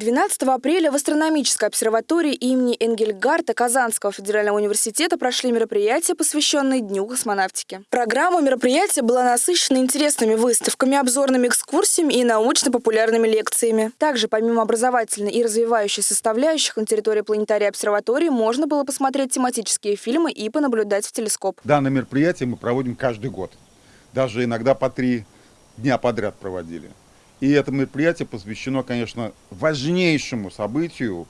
12 апреля в астрономической обсерватории имени Энгельгарта Казанского федерального университета прошли мероприятия, посвященные Дню космонавтики. Программа мероприятия была насыщена интересными выставками, обзорными экскурсиями и научно-популярными лекциями. Также, помимо образовательной и развивающей составляющих, на территории планетария обсерватории можно было посмотреть тематические фильмы и понаблюдать в телескоп. Данное мероприятие мы проводим каждый год. Даже иногда по три дня подряд проводили. И это мероприятие посвящено, конечно, важнейшему событию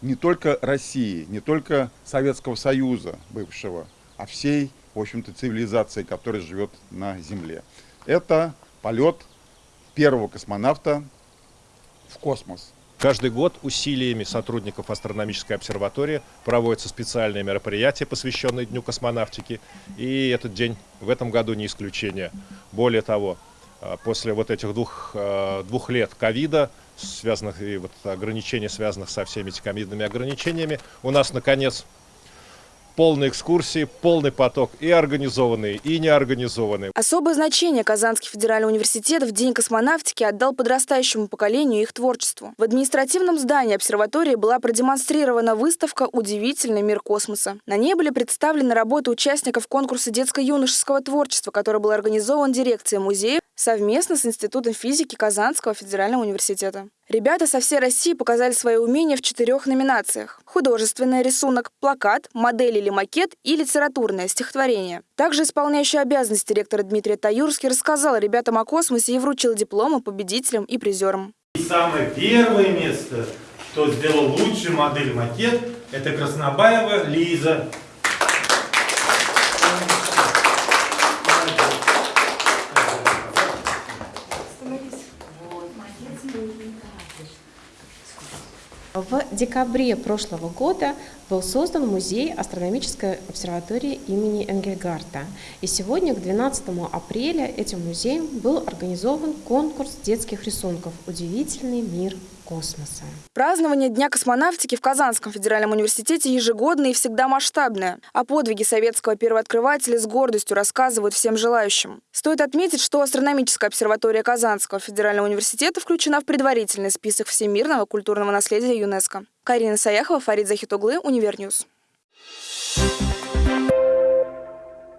не только России, не только Советского Союза бывшего, а всей, в общем-то, цивилизации, которая живет на Земле. Это полет первого космонавта в космос. Каждый год усилиями сотрудников астрономической обсерватории проводятся специальные мероприятия, посвященные Дню космонавтики. И этот день в этом году не исключение. Более того, после вот этих двух, а, двух лет ковида, связанных и вот ограничений, связанных со всеми этими ковидными ограничениями, у нас, наконец, полные экскурсии, полный поток и организованные, и неорганизованные. Особое значение Казанский федеральный университет в День космонавтики отдал подрастающему поколению их творчеству. В административном здании обсерватории была продемонстрирована выставка «Удивительный мир космоса». На ней были представлены работы участников конкурса детско-юношеского творчества, который был организован дирекцией музея совместно с Институтом физики Казанского федерального университета. Ребята со всей России показали свои умения в четырех номинациях. Художественный рисунок, плакат, модель или макет и литературное стихотворение. Также исполняющий обязанности ректора Дмитрий Таюрский рассказал ребятам о космосе и вручил дипломы победителям и призерам. И самое первое место, кто сделал лучший модель макет, это Краснобаева Лиза. sim В декабре прошлого года был создан музей астрономической обсерватории имени Энгельгарта. И сегодня, к 12 апреля, этим музеем был организован конкурс детских рисунков «Удивительный мир космоса». Празднование Дня космонавтики в Казанском федеральном университете ежегодное и всегда масштабное. О подвиге советского первооткрывателя с гордостью рассказывают всем желающим. Стоит отметить, что астрономическая обсерватория Казанского федерального университета включена в предварительный список всемирного культурного наследия ЮНЕСКО. Карина Саяхова, Фарид Захитуглы, Univer News.